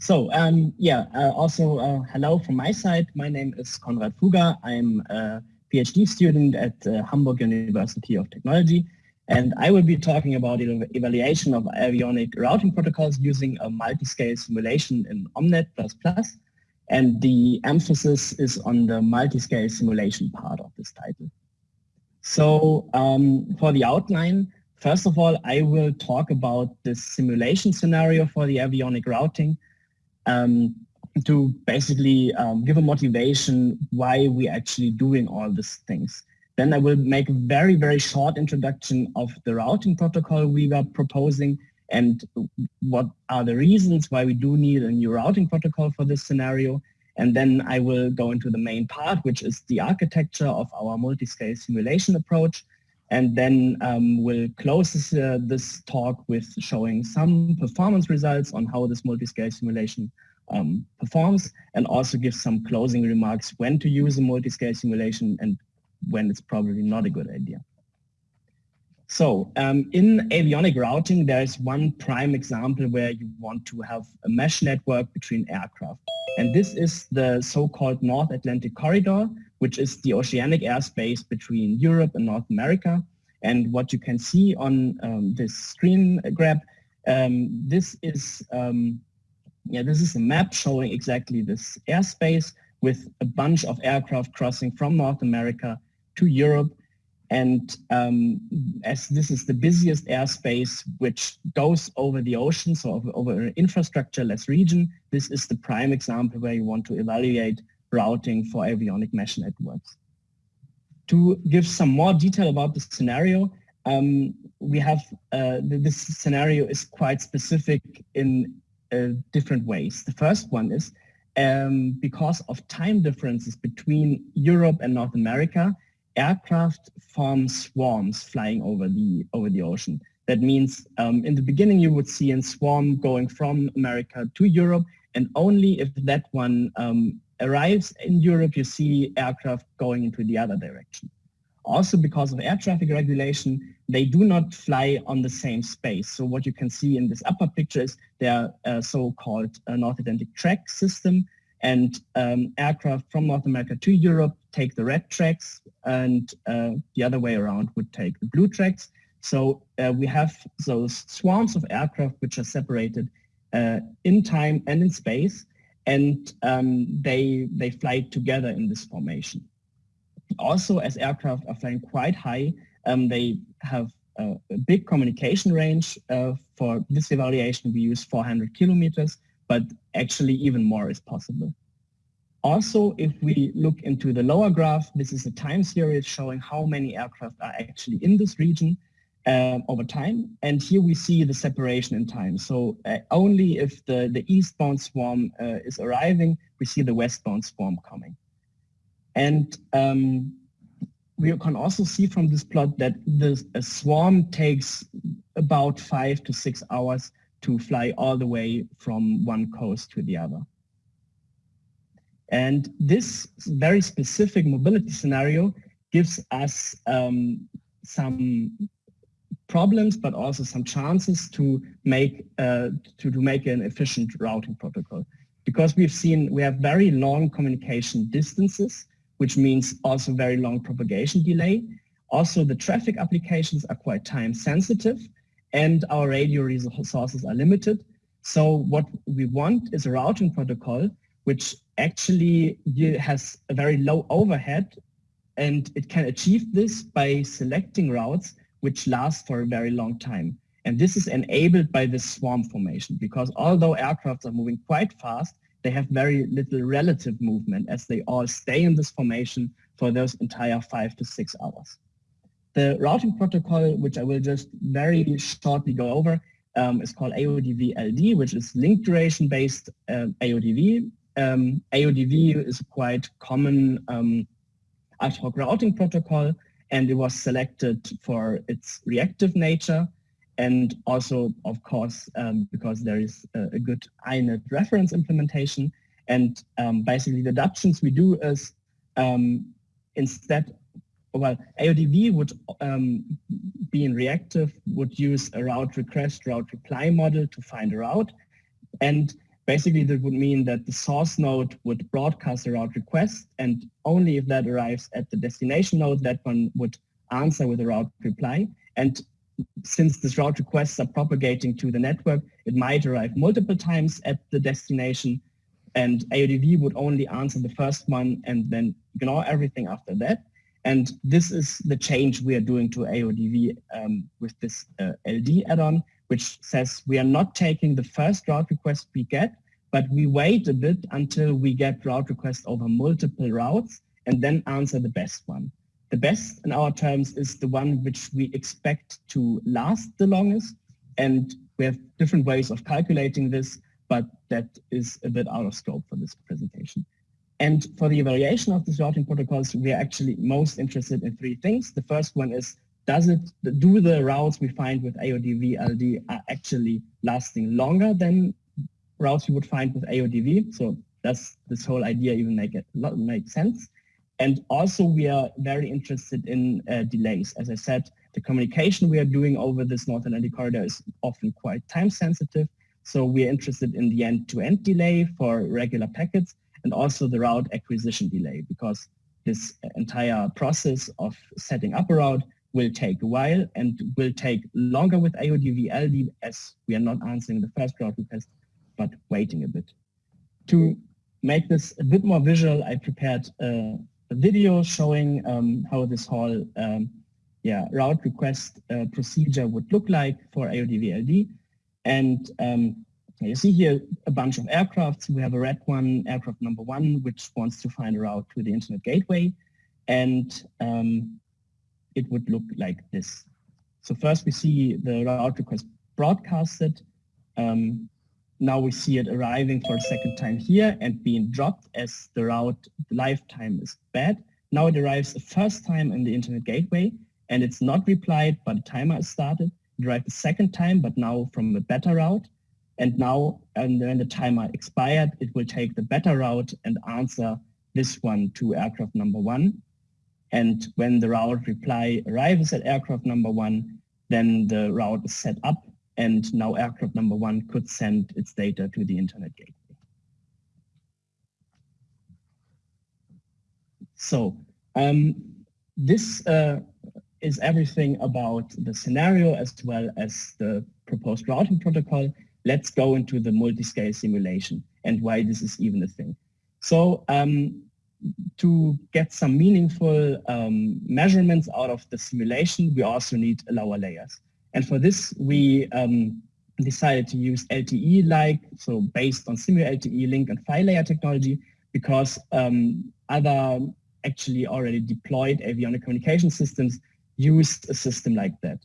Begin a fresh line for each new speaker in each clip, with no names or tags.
So um, yeah, uh, also uh, hello from my side. My name is Konrad Fuger. I'm a PhD student at uh, Hamburg University of Technology. And I will be talking about evaluation of avionic routing protocols using a multi-scale simulation in OMNeT++. And the emphasis is on the multi-scale simulation part of this title. So um, for the outline, first of all, I will talk about the simulation scenario for the avionic routing um, to basically um, give a motivation why we're actually doing all these things. Then I will make a very, very short introduction of the routing protocol we were proposing and what are the reasons why we do need a new routing protocol for this scenario. And then I will go into the main part, which is the architecture of our multi-scale simulation approach. And then um, we'll close this, uh, this, talk with showing some performance results on how this multi-scale simulation um, performs and also give some closing remarks when to use a multi-scale simulation and when it's probably not a good idea. So um, in avionic routing, there is one prime example where you want to have a mesh network between aircraft. And this is the so-called North Atlantic Corridor, which is the oceanic airspace between Europe and North America. And what you can see on um, this screen grab, um, this is um, yeah, this is a map showing exactly this airspace with a bunch of aircraft crossing from North America to Europe. And um, as this is the busiest airspace which goes over the ocean, so over, an infrastructure-less region, this is the prime example where you want to evaluate routing for avionic mesh networks. To give some more detail about the scenario, um, we have uh, this scenario is quite specific in different ways. The first one is um, because of time differences between Europe and North America, aircraft form swarms flying over the over the ocean. That means um, in the beginning you would see a swarm going from America to Europe, and only if that one um, arrives in Europe, you see aircraft going into the other direction. Also because of air traffic regulation, they do not fly on the same space. So what you can see in this upper picture is their uh, so-called uh, North Atlantic track system and um, aircraft from North America to Europe take the red tracks and uh, the other way around would take the blue tracks. So uh, we have those swarms of aircraft which are separated uh, in time and in space and um, they, they fly together in this formation also as aircraft are flying quite high, um, they have a, a, big communication range. Uh, for this evaluation, we use 400 kilometers, but actually even more is possible. Also, if we look into the lower graph, this is a time series showing how many aircraft are actually in this region uh, over time. And here we see the separation in time. So uh, only if the, the eastbound swarm uh, is arriving, we see the westbound swarm coming. And um, we can also see from this plot that a swarm takes about five to six hours to fly all the way from one coast to the other. And this very specific mobility scenario gives us um, some problems, but also some chances to make uh, to, to make an efficient routing protocol. Because we've seen we have very long communication distances which means also very long propagation delay. Also, the traffic applications are quite time sensitive and our radio resources are limited. So what we want is a routing protocol which actually has a very low overhead and it can achieve this by selecting routes which last for a very long time. And this is enabled by this swarm formation because although aircrafts are moving quite fast, they have very little relative movement as they all stay in this formation for those entire five to six hours. The routing protocol, which I will just very shortly go over, um, is called AODV-LD, which is link duration based uh, AODV. Um, AODV is a quite common um, ad hoc routing protocol, and it was selected for its reactive nature and also, of course, um, because there is a, a, good INET reference implementation. And um, basically the deductions we do is um, instead, well, AODV would um, be in reactive, would use a route request, route reply model to find a route. And Basically, that would mean that the source node would broadcast a route request, and only if that arrives at the destination node, that one would answer with a route reply. And since these route requests are propagating to the network, it might arrive multiple times at the destination, and AODV would only answer the first one and then ignore everything after that. And this is the change we are doing to AODV um, with this uh, LD add-on which says we are not taking the first route request we get, but we wait a bit until we get route requests over multiple routes and then answer the best one. The best in our terms is the one which we expect to last the longest. And we have different ways of calculating this, but that is a bit out of scope for this presentation. And for the evaluation of these routing protocols, we are actually most interested in three things. The first one is does it do the routes we find with AODV LD are actually lasting longer than routes you would find with AODV? So does this whole idea even make it make sense? And also we are very interested in uh, delays. As I said, the communication we are doing over this North Atlantic corridor is often quite time sensitive. So we are interested in the end-to-end -end delay for regular packets and also the route acquisition delay because this entire process of setting up a route will take a while and will take longer with AODV LD as we are not answering the first route request, but waiting a bit. To make this a bit more visual, I prepared a video showing um, how this whole um, yeah, route request uh, procedure would look like for AODV LD. And um, you see here a bunch of aircrafts. We have a red one, aircraft number one, which wants to find a route to the internet gateway. And um, it would look like this. So first we see the route request broadcasted. Um, now we see it arriving for a second time here and being dropped as the route lifetime is bad. Now it arrives the first time in the internet gateway and it's not replied, but the timer is started. It arrived the second time, but now from a better route. And now, and when the timer expired, it will take the better route and answer this one to aircraft number one. And when the route reply arrives at aircraft number one, then the route is set up and now aircraft number one could send its data to the internet gateway. So um, this uh, is everything about the scenario as well as the proposed routing protocol. Let's go into the multi-scale simulation and why this is even a thing. So um, to get some meaningful um, measurements out of the simulation, we also need lower layers. And for this, we um, decided to use LTE-like, so based on SimuLTE link and PHY layer technology, because um, other actually already deployed avionic communication systems used a system like that.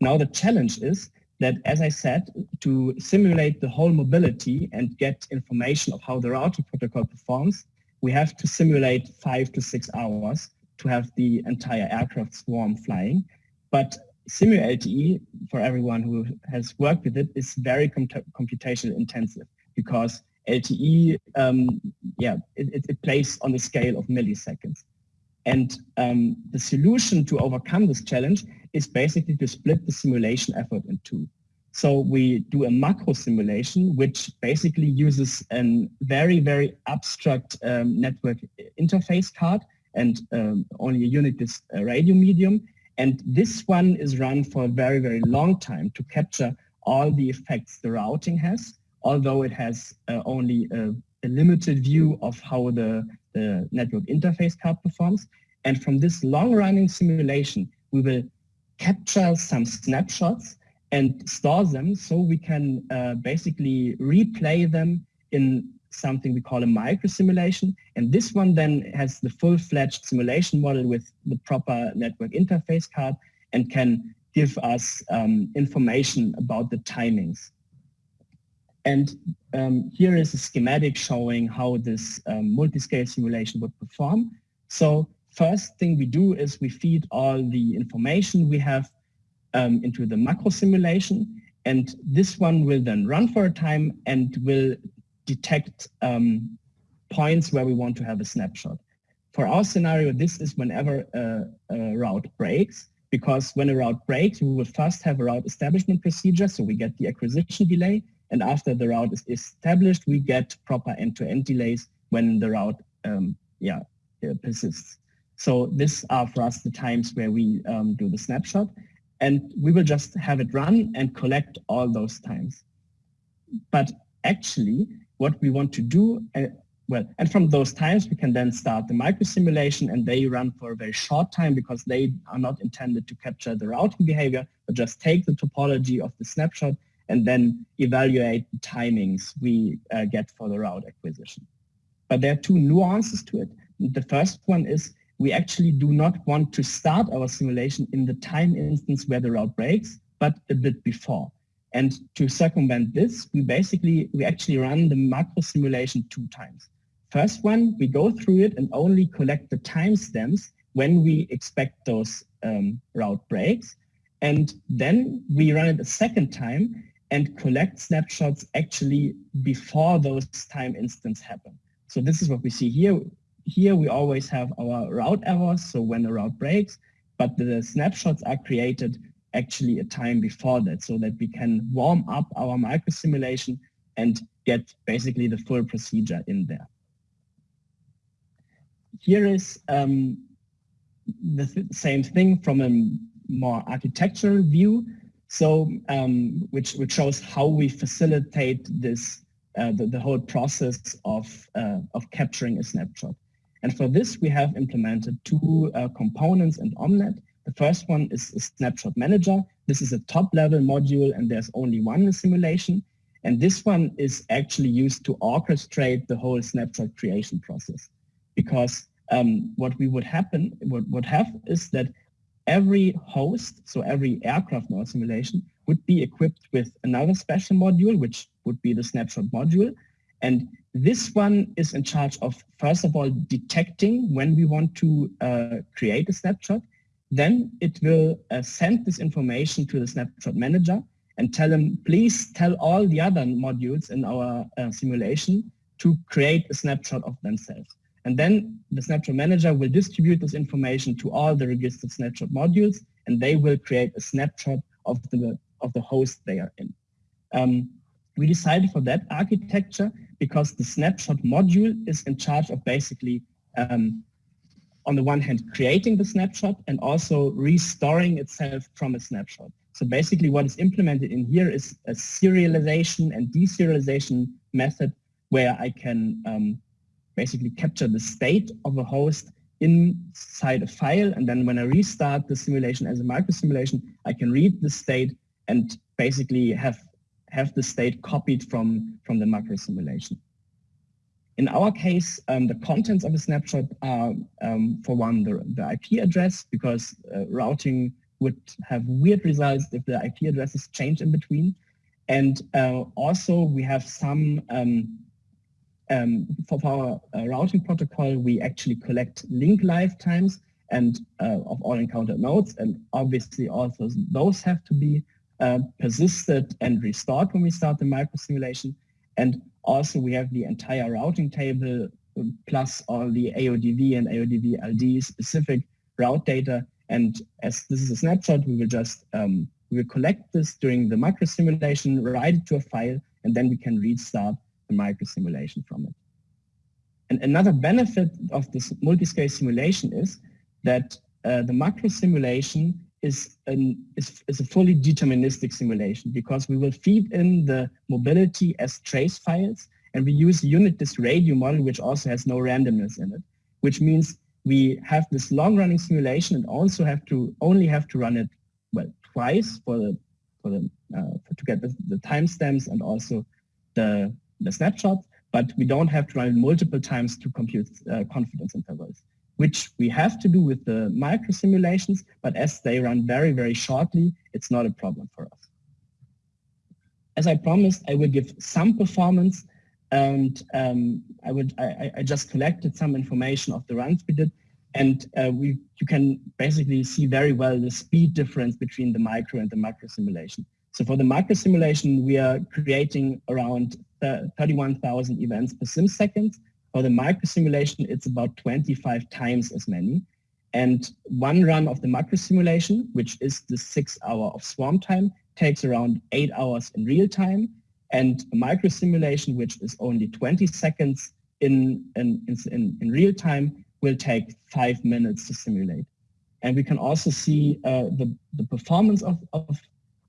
Now the challenge is that, as I said, to simulate the whole mobility and get information of how the routing protocol performs, we have to simulate five to six hours to have the entire aircraft swarm flying. But SimuLTE, for everyone who has worked with it, is very computational intensive because LTE, um, yeah, it, it, plays on the scale of milliseconds. And um, the solution to overcome this challenge is basically to split the simulation effort in two. So we do a macro simulation, which basically uses a very, very abstract um, network interface card and um, only a unit disk radio medium. And this one is run for a very, very long time to capture all the effects the routing has, although it has uh, only a, a, limited view of how the, the network interface card performs. And from this long-running simulation, we will capture some snapshots and store them so we can uh, basically replay them in something we call a micro simulation. And this one then has the full-fledged simulation model with the proper network interface card and can give us um, information about the timings. And um, here is a schematic showing how this um, multi-scale simulation would perform. So first thing we do is we feed all the information we have um, into the macro simulation. And this one will then run for a time and will detect um, points where we want to have a snapshot. For our scenario, this is whenever a, a, route breaks, because when a route breaks, we will first have a route establishment procedure, so we get the acquisition delay, And after the route is established, we get proper end-to-end -end delays when the route um, yeah, uh, persists. So these are for us the times where we um, do the snapshot and we will just have it run and collect all those times. But actually what we want to do, uh, well, and from those times we can then start the micro simulation and they run for a very short time because they are not intended to capture the routing behavior, but just take the topology of the snapshot and then evaluate the timings we uh, get for the route acquisition. But there are two nuances to it. The first one is we actually do not want to start our simulation in the time instance where the route breaks, but a bit before. And to circumvent this, we basically, we actually run the macro simulation two times. First one, we go through it and only collect the timestamps when we expect those um, route breaks. And then we run it a second time and collect snapshots actually before those time instants happen. So this is what we see here here we always have our route errors, so when a route breaks, but the snapshots are created actually a time before that so that we can warm up our micro simulation and get basically the full procedure in there. Here is um, the th same thing from a more architectural view, so um, which, which shows how we facilitate this, uh, the, the whole process of, uh, of capturing a snapshot. And for this, we have implemented two uh, components in Omnet. The first one is a snapshot manager. This is a top level module and there's only one simulation. And this one is actually used to orchestrate the whole snapshot creation process. Because um, what we would happen, what would have is that every host, so every aircraft our simulation would be equipped with another special module, which would be the snapshot module. And this one is in charge of, first of all, detecting when we want to uh, create a snapshot. Then it will uh, send this information to the snapshot manager and tell him, please tell all the other modules in our uh, simulation to create a snapshot of themselves. And then the snapshot manager will distribute this information to all the registered snapshot modules, and they will create a snapshot of the, of the host they are in. Um, we decided for that architecture because the snapshot module is in charge of basically, um, on the one hand, creating the snapshot and also restoring itself from a snapshot. So basically what is implemented in here is a serialization and deserialization method where I can um, basically capture the state of a host inside a file. And then when I restart the simulation as a micro simulation, I can read the state and basically have have the state copied from, from the macro simulation. In our case, um, the contents of a snapshot are, um, for one, the, the, IP address, because uh, routing would have weird results if the IP addresses change in between. And uh, also we have some, um, um for our uh, routing protocol, we actually collect link lifetimes and uh, of all encountered nodes. And obviously also those have to be uh, persisted and restored when we start the micro simulation. And also we have the entire routing table plus all the AODV and AODV LD specific route data. And as this is a snapshot, we will just um, we will collect this during the micro simulation, write it to a file, and then we can restart the micro simulation from it. And another benefit of this multi-scale simulation is that uh, the macro simulation is, an, is, is a fully deterministic simulation because we will feed in the mobility as trace files and we use unit disk radio model which also has no randomness in it, which means we have this long running simulation and also have to only have to run it well twice for the for the uh, for, to get the, the timestamps and also the the snapshot, but we don't have to run it multiple times to compute uh, confidence intervals which we have to do with the micro simulations, but as they run very, very shortly, it's not a problem for us. As I promised, I will give some performance and um, I would I, I, just collected some information of the runs we did and uh, we you can basically see very well the speed difference between the micro and the macro simulation. So for the macro simulation, we are creating around 31,000 events per sim second for the micro simulation, it's about 25 times as many. And one run of the macro simulation, which is the six hour of swarm time, takes around eight hours in real time. and a micro simulation, which is only 20 seconds in, in, in, in real time, will take five minutes to simulate. And we can also see uh, the, the performance of, of,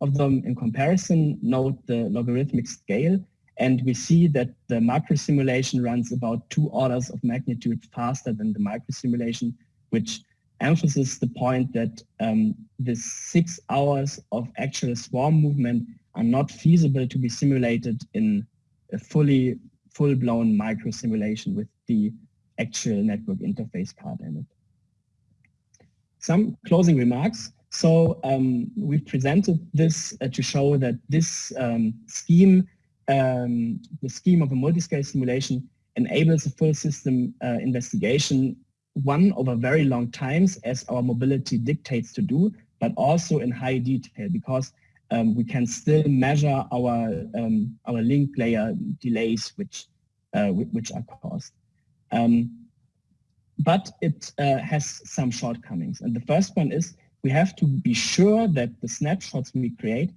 of them in comparison, note the logarithmic scale, and we see that the macro simulation runs about two orders of magnitude faster than the micro simulation, which emphasizes the point that um, the six hours of actual swarm movement are not feasible to be simulated in a fully full-blown micro simulation with the actual network interface part in it. Some closing remarks. So um, we've presented this uh, to show that this um, scheme, um, the scheme of a multi-scale simulation enables a full system uh, investigation, one over very long times as our mobility dictates to do, but also in high detail because um, we can still measure our um, our link layer delays which uh, which are caused. Um, but it uh, has some shortcomings. And the first one is we have to be sure that the snapshots we create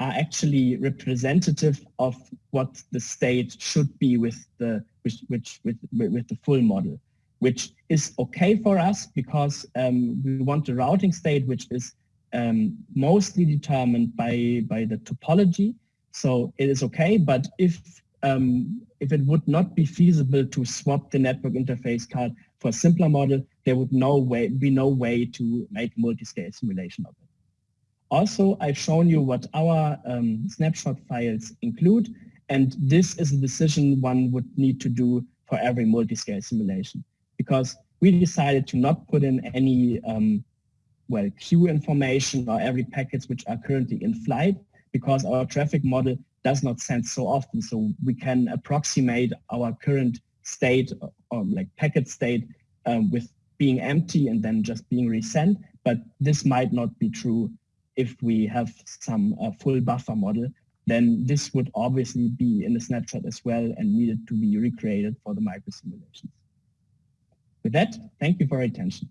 are actually representative of what the state should be with the which, which with with the full model, which is okay for us because um, we want the routing state which is um, mostly determined by by the topology. So it is okay, but if um, if it would not be feasible to swap the network interface card for a simpler model, there would no way, be no way to make multi-scale simulation of it. Also, I've shown you what our um, snapshot files include, and this is a decision one would need to do for every multi-scale simulation, because we decided to not put in any um, well queue information or every packets which are currently in flight, because our traffic model does not send so often. So we can approximate our current state or like packet state um, with being empty and then just being resent. But this might not be true if we have some uh, full buffer model. Then this would obviously be in the snapshot as well and needed to be recreated for the micro simulations. With that, thank you for your attention.